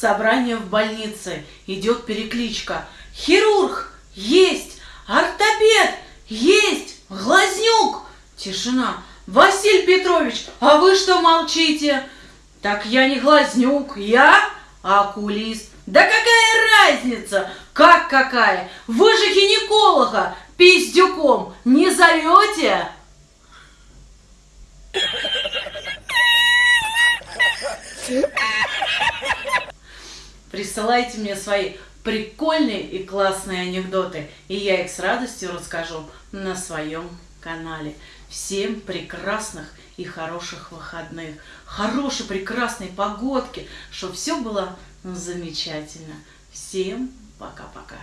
Собрание в больнице. Идет перекличка. Хирург! Есть! Ортопед! Есть! Глазнюк! Тишина. Василий Петрович, а вы что молчите? Так я не глазнюк, я окулист. Да какая разница? Как какая? Вы же гинеколога пиздюком не зовете? Присылайте мне свои прикольные и классные анекдоты, и я их с радостью расскажу на своем канале. Всем прекрасных и хороших выходных, хорошей прекрасной погодки, чтобы все было замечательно. Всем пока-пока.